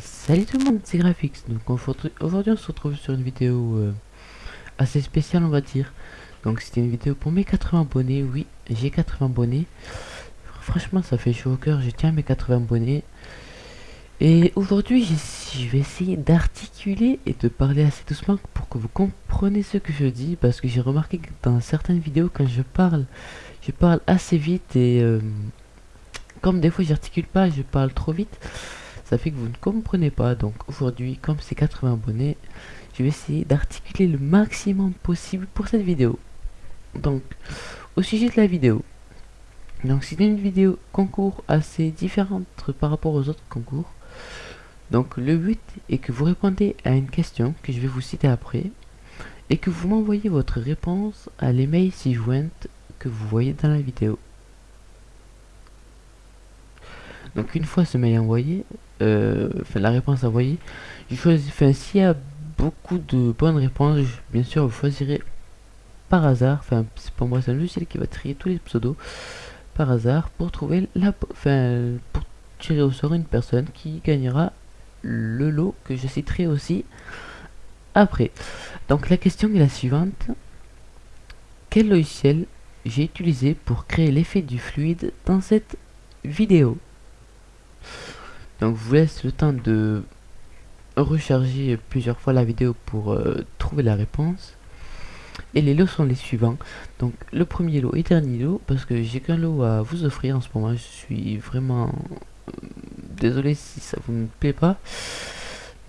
salut tout le monde, c'est Graphics. Donc aujourd'hui on se retrouve sur une vidéo euh, assez spéciale on va dire. Donc c'était une vidéo pour mes 80 abonnés, oui j'ai 80 abonnés. Franchement ça fait chaud au cœur, je tiens mes 80 abonnés. Et aujourd'hui je vais essayer d'articuler et de parler assez doucement pour que vous compreniez ce que je dis. Parce que j'ai remarqué que dans certaines vidéos quand je parle, je parle assez vite et... Euh, comme des fois j'articule pas, je parle trop vite, ça fait que vous ne comprenez pas. Donc aujourd'hui, comme c'est 80 abonnés, je vais essayer d'articuler le maximum possible pour cette vidéo. Donc, au sujet de la vidéo. Donc c'est une vidéo concours assez différente par rapport aux autres concours. Donc le but est que vous répondez à une question que je vais vous citer après et que vous m'envoyez votre réponse à l'email ci-jointe que vous voyez dans la vidéo. Donc une fois ce mail envoyé, euh, la réponse envoyée, je choisis, enfin s'il y a beaucoup de bonnes réponses, bien sûr vous choisirez par hasard, enfin c'est pour moi c'est un logiciel qui va trier tous les pseudos par hasard pour trouver la, enfin pour tirer au sort une personne qui gagnera le lot que je citerai aussi après. Donc la question est la suivante. Quel logiciel j'ai utilisé pour créer l'effet du fluide dans cette vidéo? Donc je vous laisse le temps de recharger plusieurs fois la vidéo pour euh, trouver la réponse. Et les lots sont les suivants. Donc le premier lot et dernier lot, parce que j'ai qu'un lot à vous offrir en ce moment. Je suis vraiment euh, désolé si ça vous ne plaît pas.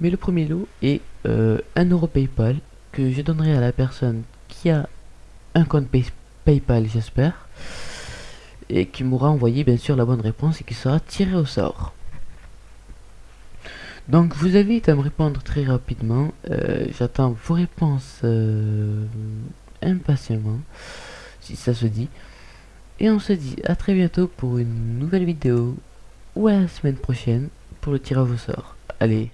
Mais le premier lot est euh, un euro PayPal que je donnerai à la personne qui a un compte PayPal, j'espère. Et qui m'aura envoyé bien sûr la bonne réponse et qui sera tiré au sort. Donc vous avez à me répondre très rapidement. Euh, j'attends vos réponses euh, impatiemment, si ça se dit. Et on se dit à très bientôt pour une nouvelle vidéo, ou à la semaine prochaine pour le tirage au sort. Allez,